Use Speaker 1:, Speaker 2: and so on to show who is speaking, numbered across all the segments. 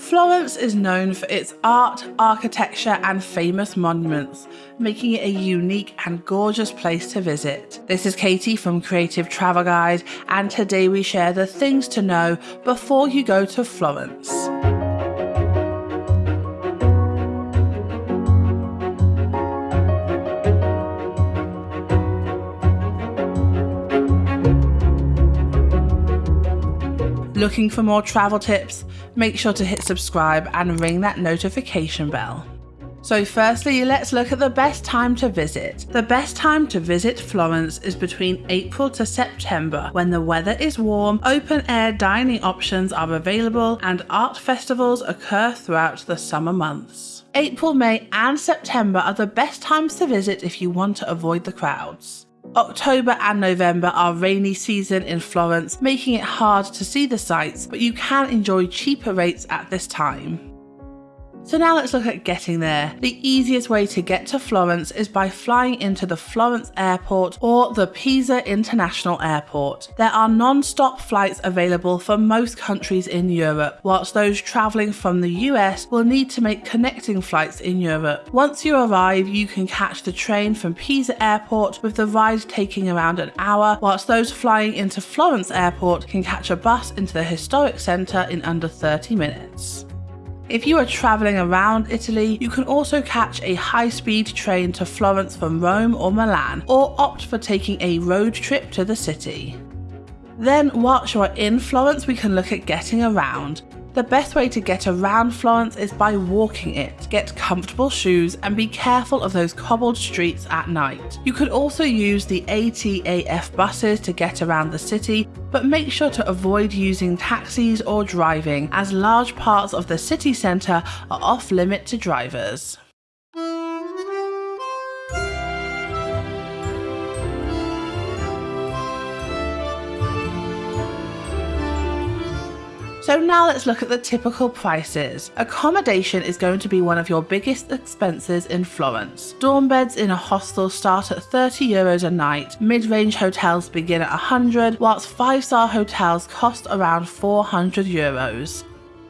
Speaker 1: Florence is known for its art, architecture, and famous monuments, making it a unique and gorgeous place to visit. This is Katie from Creative Travel Guide, and today we share the things to know before you go to Florence. Looking for more travel tips? Make sure to hit subscribe and ring that notification bell. So firstly, let's look at the best time to visit. The best time to visit Florence is between April to September when the weather is warm, open air dining options are available and art festivals occur throughout the summer months. April, May and September are the best times to visit if you want to avoid the crowds. October and November are rainy season in Florence, making it hard to see the sights, but you can enjoy cheaper rates at this time. So now let's look at getting there. The easiest way to get to Florence is by flying into the Florence airport or the Pisa International Airport. There are non-stop flights available for most countries in Europe, whilst those travelling from the US will need to make connecting flights in Europe. Once you arrive, you can catch the train from Pisa Airport with the ride taking around an hour, whilst those flying into Florence Airport can catch a bus into the historic centre in under 30 minutes. If you are travelling around Italy, you can also catch a high-speed train to Florence from Rome or Milan, or opt for taking a road trip to the city. Then, whilst you are in Florence, we can look at getting around. The best way to get around Florence is by walking it. Get comfortable shoes and be careful of those cobbled streets at night. You could also use the ATAF buses to get around the city, but make sure to avoid using taxis or driving as large parts of the city centre are off limit to drivers. So now let's look at the typical prices. Accommodation is going to be one of your biggest expenses in Florence. Dorm beds in a hostel start at 30 euros a night, mid-range hotels begin at 100, whilst 5-star hotels cost around 400 euros.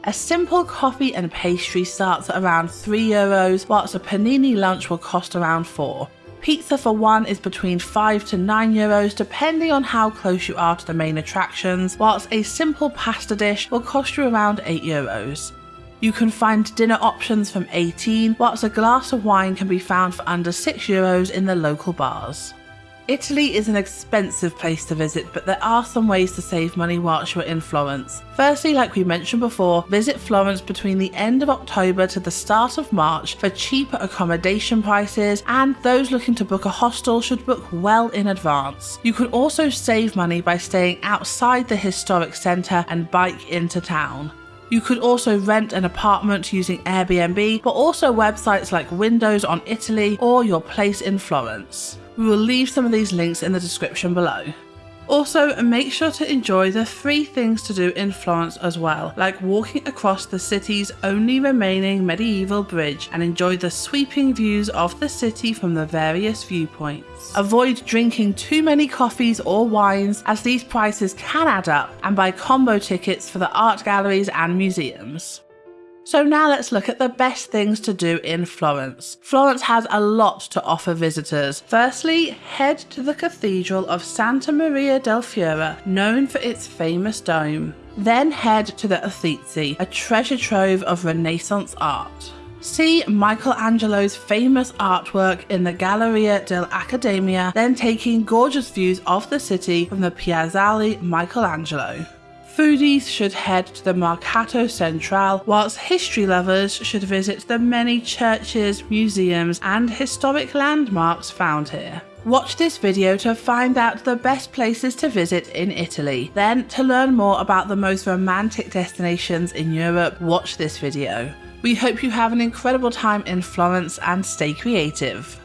Speaker 1: A simple coffee and pastry starts at around 3 euros, whilst a panini lunch will cost around 4. Pizza for one is between 5 to 9 euros depending on how close you are to the main attractions, whilst a simple pasta dish will cost you around 8 euros. You can find dinner options from 18, whilst a glass of wine can be found for under 6 euros in the local bars. Italy is an expensive place to visit, but there are some ways to save money whilst you're in Florence. Firstly, like we mentioned before, visit Florence between the end of October to the start of March for cheaper accommodation prices, and those looking to book a hostel should book well in advance. You can also save money by staying outside the historic centre and bike into town. You could also rent an apartment using Airbnb, but also websites like Windows on Italy or Your Place in Florence. We will leave some of these links in the description below. Also, make sure to enjoy the free things to do in Florence as well, like walking across the city's only remaining medieval bridge and enjoy the sweeping views of the city from the various viewpoints. Avoid drinking too many coffees or wines as these prices can add up and buy combo tickets for the art galleries and museums. So now let's look at the best things to do in Florence. Florence has a lot to offer visitors. Firstly, head to the Cathedral of Santa Maria del Fiore, known for its famous dome. Then head to the Uffizi, a treasure trove of Renaissance art. See Michelangelo's famous artwork in the Galleria dell'Accademia, then taking gorgeous views of the city from the Piazzale Michelangelo. Foodies should head to the Mercato Centrale, whilst history lovers should visit the many churches, museums, and historic landmarks found here. Watch this video to find out the best places to visit in Italy. Then, to learn more about the most romantic destinations in Europe, watch this video. We hope you have an incredible time in Florence and stay creative.